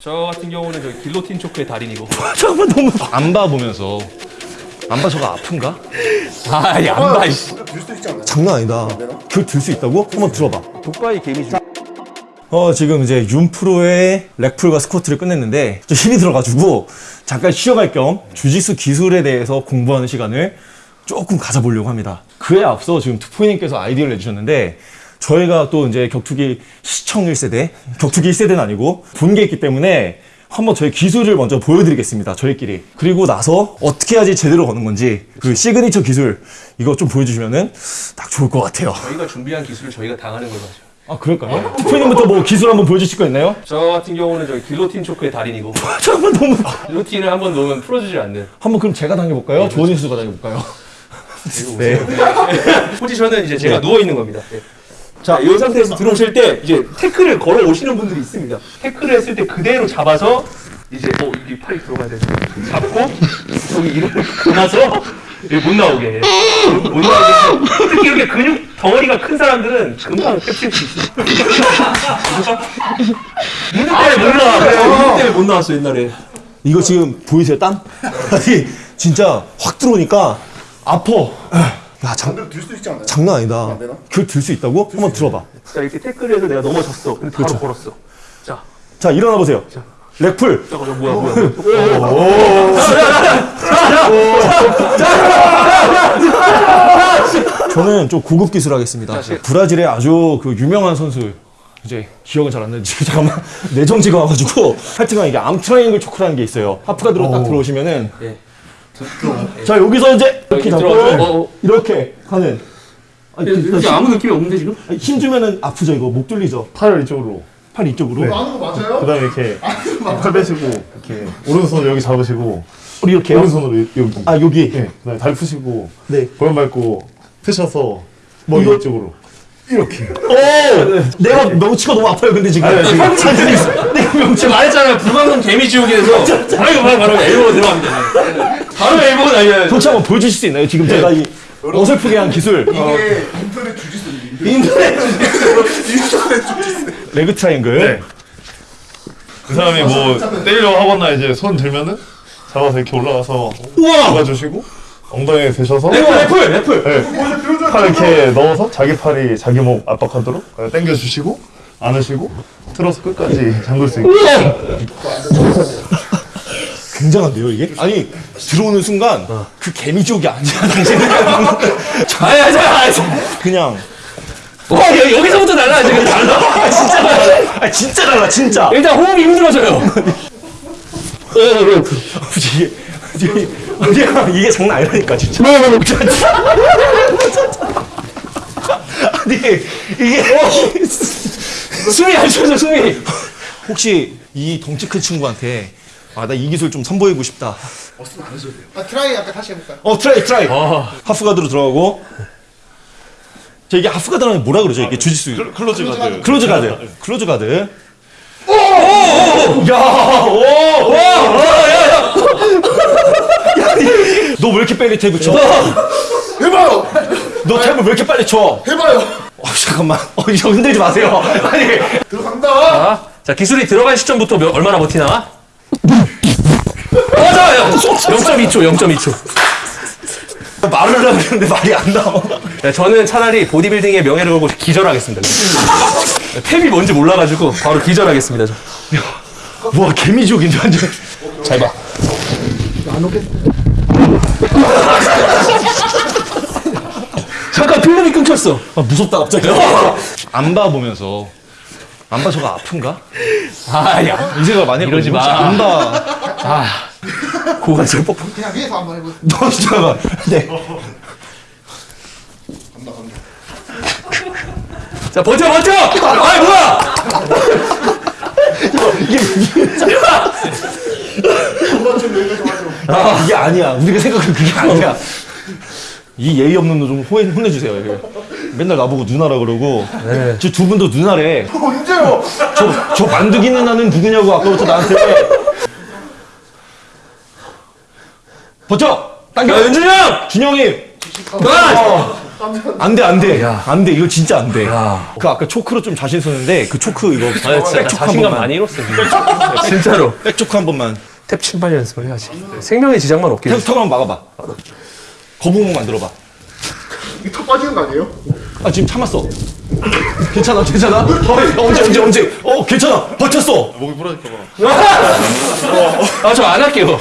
저 같은 경우는 저 길로틴 초크의 달인이고. 잠깐만 너무 안 봐보면서 안 봐 저거 아픈가? 아이 안 봐. 이씨. 장난 아니다 그걸 들 수 있다고? 한번 들어봐 독바이 개미지. 어 지금 이제 윤프로의 렉풀과 스쿼트를 끝냈는데 좀 힘이 들어가지고 잠깐 쉬어갈 겸 주짓수 기술에 대해서 공부하는 시간을 조금 가져보려고 합니다 그에 앞서 지금 투포이님께서 아이디어를 내주셨는데 저희가 또 이제 격투기 시청 1세대 격투기 1세대는 아니고 본 게 있기 때문에 한번 저희 기술을 먼저 보여드리겠습니다 저희끼리 그리고 나서 어떻게 해야지 제대로 거는 건지 그 시그니처 기술 이거 좀 보여주시면은 딱 좋을 것 같아요 저희가 준비한 기술을 저희가 당하는 걸로 하죠. 아 그럴까요? 투포이님부터 뭐 기술 한번 보여주실 거 있나요? 저 같은 경우는 저 guillotine choke의 달인이고. 잠깐만 너무 guillotine을 한번 놓으면 풀어주질 않는. 한번 그럼 제가 당해볼까요? 조원희 선수가 당해볼까요? 네. 포지션은 이제 제가 누워 있는 겁니다. 예. 자, 이 상태에서 들어오실 때 이제 태클을 걸어 오시는 분들이 있습니다. 태클을 했을 때 그대로 잡아서 이제 어 여기 팔이 들어가야 돼. 잡고 저기 이렇게 감아서 여기 못 나오게. 못 나오게. 특히 이렇게 근육 덩어리가 큰 사람들은 금방 캡칠 수 있어. 문제 때문에 못 나와. 문제 때문에 못 나왔어 옛날에. 이거 지금 보이세요 땀? 아니 진짜 확 들어오니까 아파. 야 장, 들수 있지 않나요? 장난 아니다. 되나? 그걸 들 수 있다고? 한번 들어봐. 자 이렇게 태클해서 내가 넘어졌어. 근데 바로 그렇죠. 걸었어. 자. 자 일어나 보세요. 렉풀. 잠깐 뭐야 뭐야. 저는 좀 고급 기술 하겠습니다. 브라질의 아주 그 유명한 선수. 이제 기억은 잘 안 나는지 잠깐만 뇌정지가 와가지고 하여튼간 이게 arm triangle choke라는 게 있어요. half guard로 딱 들어오시면은 예. 자 여기서 이제 이렇게 이렇게 잡고. 어, 어. 이렇게 하는. 아니, 그- 이게 아무 느낌이 없는데 지금? 힘 주면은 아프죠 이거. 목 뚫리죠. 팔을 이쪽으로. 팔 이쪽으로. 아는 거 맞아요? 그 다음에 이렇게 팔 빼시고 이렇게 오른손 여기 잡으시고. 우리 이렇게요? 오른손으로 여기 아 여기? 네, 그 다음에 발 푸시고 네. 고연 밟고 펴셔서 머리 이거- 이쪽으로 이렇게. 오! 내가 명치가 너무 아파요 근데 지금. 아니, 지금- 내가 명치가 제가 말했잖아요. 불광선 개미지옥에서. 바로 바로 바로 elbow가 들어갑니다. 바로 elbow가 날려요 도치 한번 보여주실 수 있나요? 지금 제가 이 어설프게 한 기술. 이게 인터넷 주짓수 인터넷 leg triangle. 그 사람이 뭐 때리려고 하거나 이제 손 들면은 잡아서 이렇게 올라가서 우와! 잡아주시고 엉덩이에 대셔서 래플 래플 래플 네. 팔 이렇게 넣어서 자기 팔이 자기 목 압박하도록 당겨주시고 안으시고 틀어서 끝까지 잠글 수 있게. 굉장한데요 이게? 아니 들어오는 순간 그 개미지옥이 아니야. 당신은 아야 자. 그냥. 와 여- 여기서부터 달라 지금 달라? 진짜 달라. 아 진짜 달라 진짜. 일단 호흡이 힘들어져요. 이게 이게 장난 아니라니까 진짜 아니 이게 숨이 안 쉬어져 숨이 혹시 이 덩치 큰 친구한테 아 나 이 기술 좀 선보이고 싶다 아 try 아까 다시 해볼까요? 어 try try half guard로 들어가고 저 이게 half guard라면 뭐라 그러죠 이게 주짓수 closed guard closed guard closed guard 너 왜 이렇게 빨리 탭을 쳐? 해봐요! 너 탭을 왜 이렇게 빨리 쳐? 해봐요! 어, 잠깐만. 어, 이거 흔들지 마세요. 아니. 들어간다! 자, 자 기술이 들어간 시점부터 몇- 얼마나 버티나 맞아요 0.2초 0.2초 말을 하려고 했는데 말이 안 나와. 네, 저는 차라리 보디빌딩의 명예를 걸고 기절하겠습니다 탭이 뭔지 몰라가지고 바로 기절하겠습니다 저. 와, 개미족인데, 완전. 잘 봐. 잠깐 필름이 끊겼어. 아, 무섭다, 갑자기. 안 봐 보면서. 안 봐, 저거 아픈가? 아, 야. 이 생각 많이. 이러지 마. 혹시 안 봐. 고관절 뻑뻑. 그냥 위에서 한번 해보세요. 너 진짜. 네. 간다 간다. 자, 버텨, 버텨! 아이, 뭐야! 와줘. 이게 아니야. 우리가 생각하는 그게 아니야. 이 예의 없는 놈좀 혼내주세요. 이게. 맨날 나보고 누나라 그러고. 저두 분도 누나래. 언제요? 저, 저 만두기 누나는 누구냐고 아까부터 나한테. 버텨! 당겨! 야, 윤준이 형! 준영이! 안 돼, 안 돼. 안 돼. 이거 진짜 안 돼. 그 아까 초크로 좀 자신 있었는데 그 초크 이거 아, 진짜 나 자신감 번만. 많이 잃었어. 진짜로. 백초크 한 번만. 탭 침발 연습을 해야지. 생명의 지장만 없게. 탭 한번 막아봐. 거북목 만들어봐. 이게 턱 빠지는 거 아니에요? 아 지금 참았어. 괜찮아, 괜찮아. 어, 언제, 언제, 언제? 어, 괜찮아. 버텼어. 목이 부러질까봐. 아, 저 안 할게요.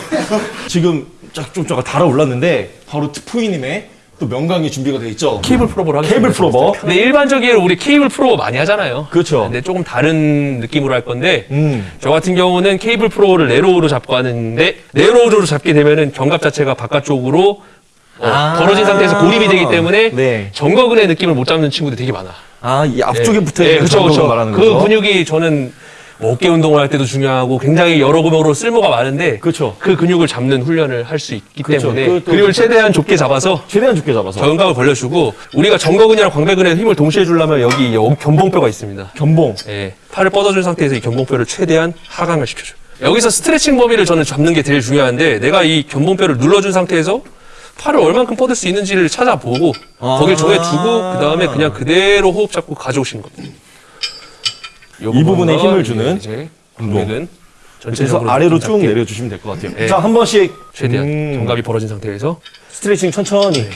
지금 쫙 좀 쫙 달아올랐는데 바로 트포이님의 또 명강이 준비가 돼 있죠. cable pullover를 하겠습니다. cable pullover. 근데 일반적으로 우리 cable pullover 많이 하잖아요. 그렇죠. 근데 조금 다른 느낌으로 할 건데 음. 저 같은 경우는 cable pullover를 narrow로 잡고 하는데 narrow로 잡게 되면은 견갑 자체가 바깥쪽으로 어, 아. 벌어진 상태에서 고립이 되기 때문에 네. 정거근의 느낌을 못 잡는 친구들이 되게 많아. 아, 이 앞쪽에 붙어 네, 있는 그쵸, 장벽을 그쵸. 말하는 그 거죠. 근육이 저는 뭐 어깨 운동을 할 때도 중요하고 굉장히 여러 근육으로 쓸모가 많은데 그쵸. 그 근육을 잡는 훈련을 할 수 있기 그쵸. 때문에 그것도 근육을 최대한 좁게 잡아서 최대한 좁게 잡아서 견갑을 벌려주고 우리가 정거근이랑 광배근에 힘을 동시에 주려면 여기 여- 견봉뼈가 있습니다. 견봉. 예, 팔을 뻗어준 상태에서 이 견봉뼈를 최대한 하강을 시켜줘. 여기서 스트레칭 범위를 저는 잡는 게 제일 중요한데 내가 이 견봉뼈를 눌러준 상태에서 팔을 얼만큼 뻗을 수 있는지를 찾아보고 아. 거길 정해 두고 그 다음에 그냥 그대로 호흡 잡고 가져오시는 겁니다. 요이 부분에 힘을 주는 이제 운동. 그래서 전체적으로 아래로 좀쭉 내려주시면 될 것 같아요. 네. 자, 한 번씩 최대한 음, 견갑이 벌어진 상태에서 스트레칭 천천히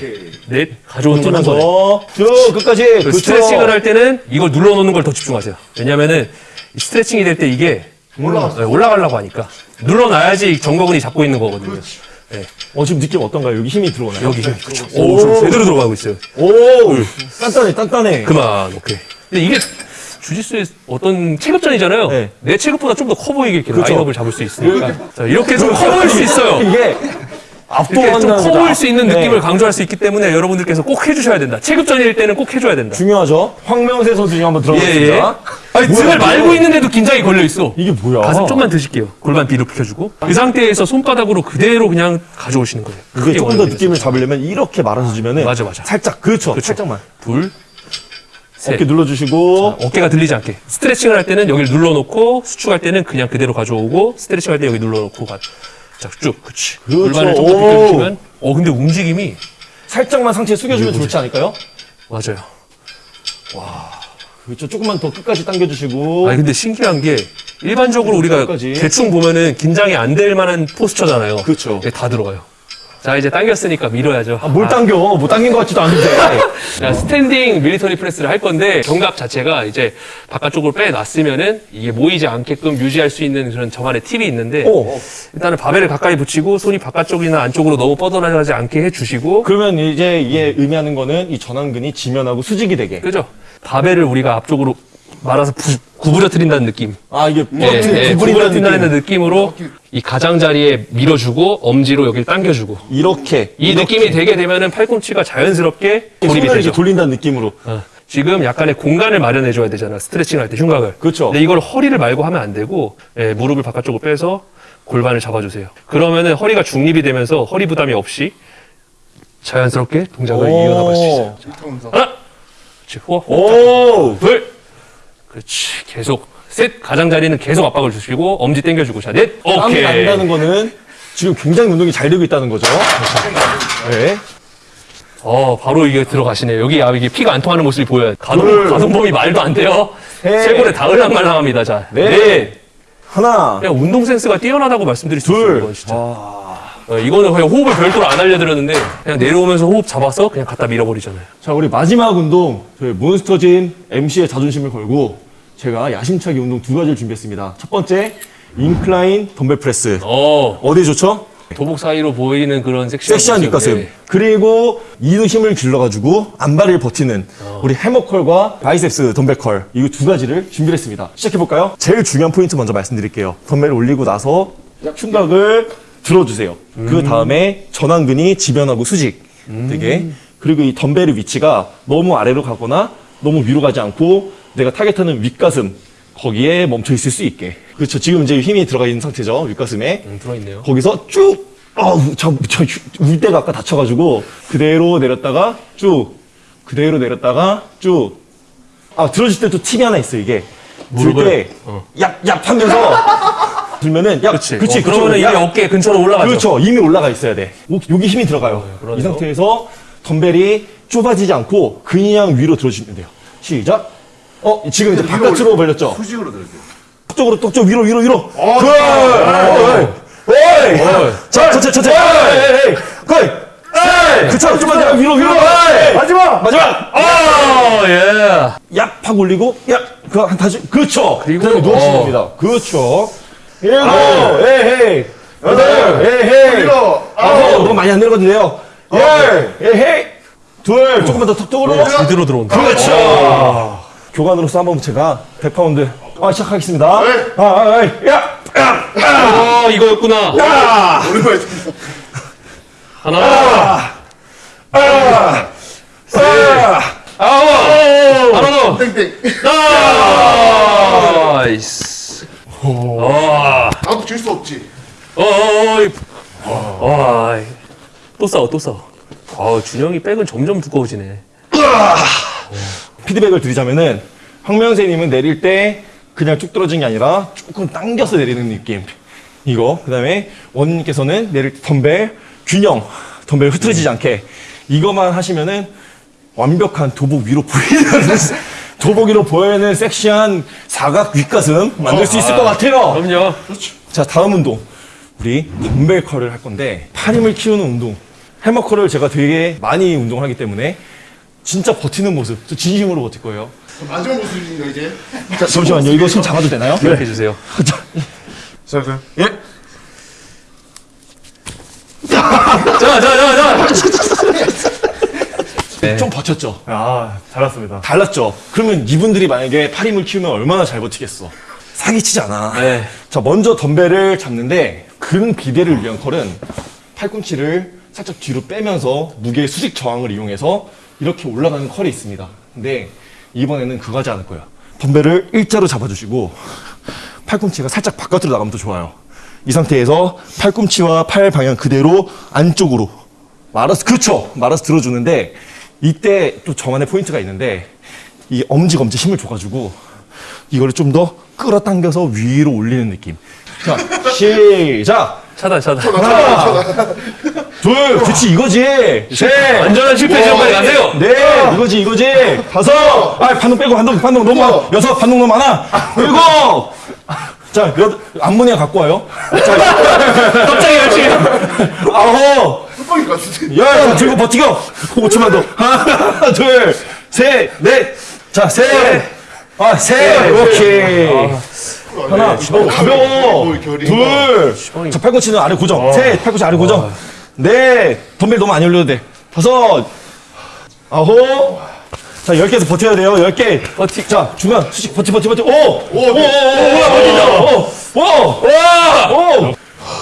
넷 가져오는 걸한 번에 버티면서 쭉 끝까지 그 그렇죠. 스트레칭을 할 때는 이걸 눌러놓는 걸 더 집중하세요. 왜냐면은 이 스트레칭이 될 때 이게 올라가 올라가려고 하니까 눌러놔야지 정거근이 잡고 있는 거거든요. 네, 어, 지금 느낌 어떤가요? 여기 힘이 들어오나요? 여기 힘. 그쵸. 오, 좀 제대로 들어가고 있어요. 오, 단단해, 단단해. 그만, 오케이. 근데 이게 주짓수의 어떤 체급전이잖아요. 네. 내 체급보다 좀 더 커 보이게 이렇게 그쵸. 라인업을 잡을 수 있으니까. 자, 이렇게 좀 커 보일 수 있어요. 이게 압도한다는 커. 보일 수 있는 네. 느낌을 강조할 수 있기 때문에 여러분들께서 꼭 해주셔야 된다. 체급전일 때는 꼭 해줘야 된다. 중요하죠. 황명세 선수님 한번 예, 들어보겠습니다. 예. 아니, 뭐야, 등을? 말고 있는데도 긴장이 걸려 있어. 이게 뭐야? 가슴 좀만 드실게요. 골반 뒤로 펴주고. 그 상태에서 손바닥으로 그대로 그냥 가져오시는 거예요. 크게 조금 더. 느낌을 잡으려면 이렇게 말아서 주면은 맞아, 맞아. 살짝 그렇죠. 그쵸. 살짝만 둘, 셋. 어깨 눌러주시고 어깨가 들리지 않게. 스트레칭을 할 때는 여기를 눌러놓고, 수축할 때는 그냥 그대로 가져오고, 스트레칭 할 때 여기 눌러놓고 가. 자, 쭉. 그치. 그렇죠. 골반을 조금. 비켜주시면. 어, 근데 움직임이. 살짝만 상체 숙여주면 좋지 않을까요? 맞아요. 그렇죠. 조금만 더 끝까지 당겨주시고 아니, 근데 신기한 게, 일반적으로 우리가. 대충 보면은 긴장이 안 될 만한 posture잖아요. 그쵸. 네, 다 들어가요. 자, 이제 당겼으니까 밀어야죠. 아, 뭘 당겨? 뭐 당긴 것 같지도 않은데. 자, standing military press를 할 건데 견갑 자체가 이제 바깥쪽으로 빼놨으면은 이게 모이지 않게끔 유지할 수 있는 그런 저만의 팁이 있는데 오. 일단은 바벨을 가까이 붙이고 손이 바깥쪽이나 안쪽으로 너무 뻗어나가지 않게 해주시고 그러면 이제 이게 의미하는 거는 이 전완근이 지면하고 수직이 되게. 그죠? 바벨을 우리가 앞쪽으로 말아서 부- 구부려뜨린다는 느낌. 아 이게 예, 예, 구부린다는 구부려뜨린다는 느낌. 느낌으로 이 가장자리에 밀어주고 엄지로 여기를 당겨주고 이렇게 이 느낌이 되게 되면은 팔꿈치가 자연스럽게 고립이 손을 이렇게 되죠. 돌린다는 느낌으로. 어, 지금 약간의 공간을 마련해 줘야 되잖아. 스트레칭 할때 흉곽을. 그렇죠. 근데 이걸 허리를 말고 하면 안 되고 예, 무릎을 바깥쪽으로 빼서 골반을 잡아주세요. 그러면은 허리가 중립이 되면서 허리 부담이 없이 자연스럽게 동작을 이어나갈 수 있어요. 자, 하나, 그렇지. 호흡, 오. 둘, 그렇지. 계속 셋. 가장자리는 계속 압박을 주시고 엄지 당겨주고 자 넷. 땀이 오케이. 난다는 거는 지금 굉장히 운동이 잘 되고 있다는 거죠. 네. 어, 바로 이게 들어가시네요. 여기, 아, 이게 피가 안 통하는 모습이 보여요. 가동, 둘. 가동범위 말도 안 돼요. 셋. 쇄골에 닿을랑말랑합니다. 자, 넷. 넷. 하나. 그냥 운동 센스가 뛰어나다고 말씀드릴 수 있어요. 둘. 이건 진짜. 어, 이거는 그냥 호흡을 별도로 안 알려드렸는데 그냥 내려오면서 호흡 잡아서 그냥 갖다 밀어버리잖아요. 자, 우리 마지막 운동, 저희 몬스터진 MC의 자존심을 걸고 제가 야심차게 운동 두 가지를 준비했습니다. 첫 번째, incline dumbbell press. 어, 어디 좋죠? 도복 사이로 보이는 그런 섹시한, 섹시한. 윗가슴. 네. 그리고 이두 힘을 길러가지고 암바를 버티는 어. 우리 hammer curl과 biceps dumbbell curl 이 두 가지를 준비했습니다. 시작해볼까요? 제일 중요한 포인트 먼저 말씀드릴게요. 덤벨을 올리고 나서 흉곽을 들어주세요. 음. 그 다음에 전완근이 지변하고 수직 되게 그리고 이 덤벨의 위치가 너무 아래로 가거나 너무 위로 가지 않고 내가 타겟하는 윗가슴 거기에 멈춰 있을 수 있게 그렇죠. 지금 이제 힘이 들어가 있는 상태죠. 윗가슴에 음, 들어있네요. 거기서 쭉, 어우, 저, 저, 울대가 아까 다쳐가지고, 그대로 내렸다가, 쭉, 그대로 내렸다가, 쭉. 아, 들어줄 때 또 팁이 하나 있어, 이게. 들? 때, 어. 얍, 얍 하면서, 들면은, 야, 그치. 그치, 어, 이게 야. 어깨 근처로 올라가죠. 그렇죠. 이미 올라가 있어야 돼. 오, 여기 힘이 들어가요. 그러네요. 이 상태에서 덤벨이 좁아지지 않고 그냥 위로 들어주시면 돼요. 시작. 어, 지금 이제 바깥으로 벌렸죠? 수직으로 들을게요. 쪽으로, 또, 쪽 위로, 위로, 위로. 그, 어이, 어이. 자, 천천히. 에이, 그, 그쵸, 좀만 더 위로, 위로. 마지막, 마지막. 어, 예. 약팍 올리고, 약, 그, 한 다시, 그렇죠. 그리고, 어. 됩니다. 그렇죠. 일곱, 에헤이, 여덟, 에헤이, 일곱, 아홉, 너무 많이 안 내려가도 돼요. 열, 에헤이, 둘, 조금만 더 턱턱으로. 제대로 들어온다. 그렇죠. 교관으로서 한번 제가 100파운드 아, 시작하겠습니다. 네. 아, 아, 아, 야, 아, 이거였구나. 야, 오랜만에. 하나, 아, 아홉, 하나 더. 땡땡. nice. 와, 나도 질 수 없지. 어이. 와, 또 싸워, 또 싸워. 아, 준영이 back은 점점 두꺼워지네. 피드백을 드리자면은 황명세님은 내릴 때 그냥 쭉 떨어진 게 아니라 조금 당겨서 내리는 느낌. 이거. 그 다음에 원님께서는 내릴 때 덤벨 균형, 덤벨 흐트러지지 않게 이거만 하시면은 완벽한 도복 위로 보이는 도복 위로 보이는 섹시한 사각 윗가슴 만들 수 있을 것 같아요. 그럼요. 자 다음 운동 우리 덤벨 컬을 할 건데 팔 힘을 키우는 운동 해머 컬을 제가 되게 많이 운동을 하기 때문에 진짜 버티는 모습 저 진심으로 버틸 거예요 마지막 모습입니다 이제. 자 잠시만요 이거 손 잡아도 되나요? 기억해 주세요. 자, 잠깐. 예. 자, 자, 자, 자. 네. 좀 버텼죠 아, 잘했습니다. 달랐죠 그러면 이분들이 만약에 팔 힘을 키우면 얼마나 잘 버티겠어 사기치지 않아 네. 자 먼저 덤벨을 잡는데 근 비대를 위한 컬은 팔꿈치를 살짝 뒤로 빼면서 무게 수직 저항을 이용해서 이렇게 올라가는 컬이 있습니다. 근데 이번에는 그거 하지 않을 거예요. 덤벨을 일자로 잡아주시고 팔꿈치가 살짝 바깥으로 나가면 더 좋아요. 이 상태에서 팔꿈치와 팔 방향 그대로 안쪽으로 말아서 그렇죠. 말아서 들어주는데 이때 또 저만의 포인트가 있는데 이 엄지 검지 힘을 줘가지고 이거를 좀 더 끌어당겨서 위로 올리는 느낌. 자 시작. 차단, 차단. 하나, 둘, 그렇지 이거지. 셋, 안전한 실패 빨리 가세요. 네, 이거지 이거지. 다섯, 아 반동 빼고 반동 반동 너무 많아. 여섯 반동 너무 많아. 일곱. 자, 여 암모니아 갖고 와요. 갑자기 열심히. 아홉, 흑박일 것 같은데. 열, 자, 들고 버티고. 5초만 더. 하나, 둘, 셋, 넷. 자, 셋. 아, 셋. 오케이. 하나, 어, 가벼워. 뭐. 둘. 자, 팔꿈치는 아래 고정. 셋. 팔꿈치 아래 고정. 넷. 덤벨 너무 안 올려도 돼. 다섯. 아홉. 자, 열 개에서 버텨야 돼요. 열 개. 버티. 자, 중간. 수직 버티, 버티, 버티. 오! 오! 오! 오! 오, 오! 오! 오! 와! 오!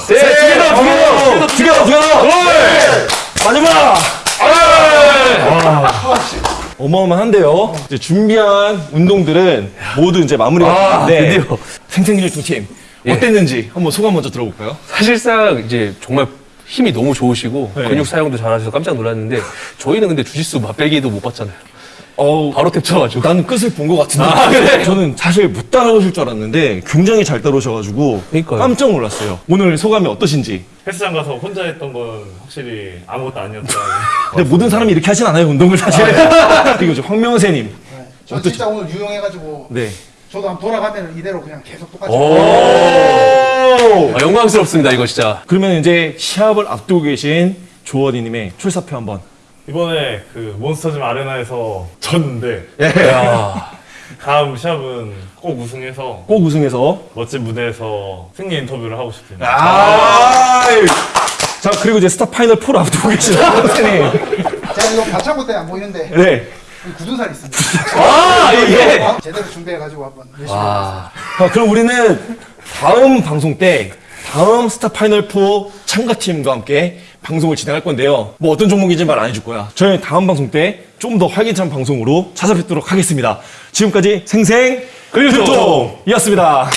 네, 두개 더, 두개 더, 두개 더. 두개 더, 두개 더. 마지막. 어마어마한데요. 이제 준비한 운동들은 모두 이제 마무리가 아, 됐는데 드디어. 생생근육팀 예. 어땠는지 한번 소감 먼저 들어볼까요? 사실상 이제 정말 힘이 너무 좋으시고 네. 근육 사용도 잘하셔서 깜짝 놀랐는데 저희는 근데 주짓수 맛배기도 못 봤잖아요. 어우, 바로 탭 쳐가지고. 나는 끝을 본 것 같은데 아, 그래? 저는 사실 못 따라오실 줄 알았는데 굉장히 잘 따라오셔가지고 그러니까요. 깜짝 놀랐어요. 오늘 소감이 어떠신지? 헬스장 가서 혼자 했던 건 확실히 아무것도 아니었다. 근데 모든 사람이 이렇게 하진 않아요 운동을 사실. 그리고 저 황명세님. 저 진짜 오늘 유용해가지고 네. 저도 한번 돌아가면 이대로 그냥 계속 똑같이 오. 아, 영광스럽습니다 이거 진짜. 그러면 이제 시합을 앞두고 계신 조원희님의 출사표 한번. 이번에 그 몬스터짐 아레나에서 졌는데 야. 다음 시합은 꼭 우승해서 꼭 우승해서 멋진 무대에서 승리 인터뷰를 하고 싶습니다. 아. 자 그리고 이제 스타 파이널 4를 앞두고 계신 황명세님. 제가 이거 반창고 때 안 보이는데 네. 여기 굳은 살이 있습니다 아. 어? 제대로 준비해가지고 한번 열심히 와. 아, 그럼 우리는 다음 방송 때 다음 스타 파이널 4 참가팀과 함께 방송을 진행할 건데요. 뭐 어떤 종목인지 말 안 해줄 거야. 저희 다음 방송 때 좀 더 활기찬 방송으로 찾아뵙도록 하겠습니다. 지금까지 생생 근육통. 근통이었습니다.